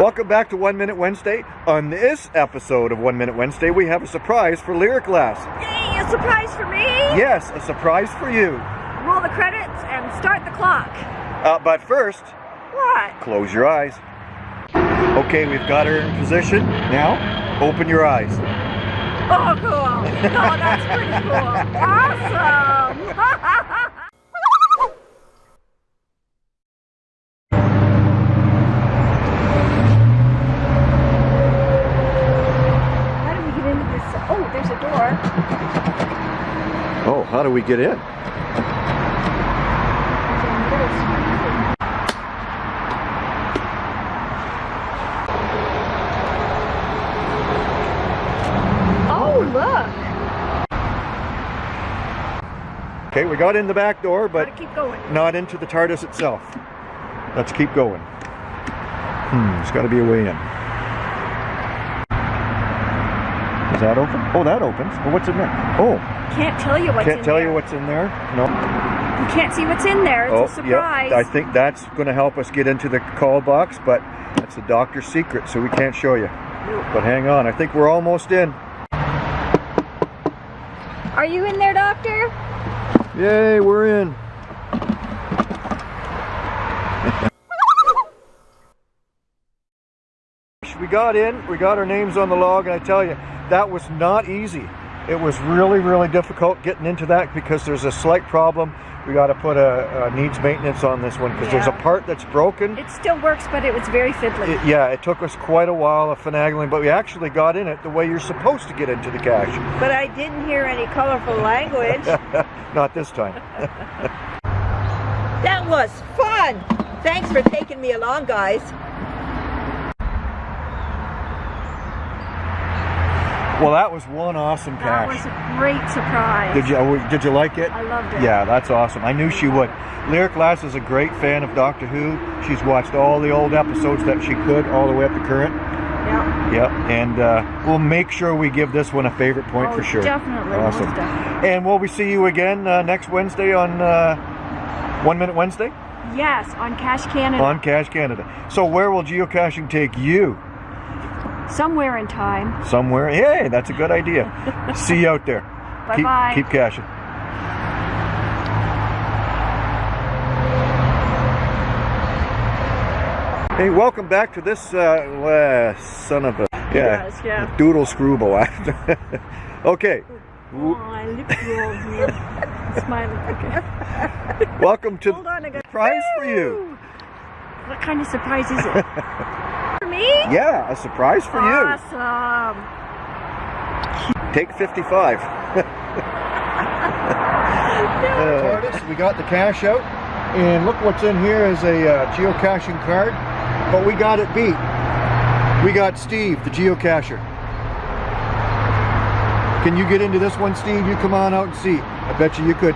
Welcome back to One Minute Wednesday. On this episode of One Minute Wednesday, we have a surprise for Lyric Glass. Yay, a surprise for me! Yes, a surprise for you. Roll the credits and start the clock. Uh, but first, What? close your eyes. Okay, we've got her in position. Now, open your eyes. Oh, cool. Oh, that's pretty cool. Awesome. How do we get into this? Oh, there's a door. Oh, how do we get in? Oh, look. Okay, we got in the back door, but keep going. not into the TARDIS itself. Let's keep going. Hmm, there's got to be a way in. Is that open? Oh, that opens. Well, what's in there? Oh, Can't tell you what's in there. can't tell there. you what's in there. No. You can't see what's in there. It's oh, a surprise. yeah. I think that's going to help us get into the call box, but that's the doctor's secret, so we can't show you. But hang on, I think we're almost in. Are you in there, Doctor? Yay, we're in. we got in, we got our names on the log, and I tell you, that was not easy. It was really, really difficult getting into that because there's a slight problem. We got to put a, a needs maintenance on this one because there's a part that's broken. It still works, but it was very fiddly. It- yeah, it took us quite a while of finagling, but we actually got in it the way you're supposed to get into the cache. But I didn't hear any colorful language. Not this time. that was fun. Thanks for taking me along, guys. Well, that was one awesome that cache. was a great surprise. Did you oh, did you like it? I loved it. Yeah, that's awesome. I knew she would. Lyric Lass is a great fan of Doctor Who. She's watched all the old episodes that she could, all the way up to current. Yeah. Yep, and uh, we'll make sure we give this one a favorite point Oh, for sure. definitely, Awesome. definitely. And will we see you again uh, next Wednesday on uh, One Minute Wednesday Yes, on Cache Canada. on Cache Canada? So where will geocaching take you? Somewhere in time. Somewhere. Hey, that's a good idea. see you out there. Keep, Bye-bye. keep caching. Hey, welcome back to this uh, uh, son of a yeah, Yes, yeah. doodle screwball. okay, Oh, I lip roll here. Smiling. Okay. welcome to Hold on, I got prize for you. What kind of surprise is it? for me? Yeah, a surprise for you. Awesome. Take 55. TARDIS, we got the cache out, and look what's in here is a uh, geocaching card, but we got it beat. We got Steve, the geocacher. Can you get into this one, Steve? You come on out and see. I bet you you could.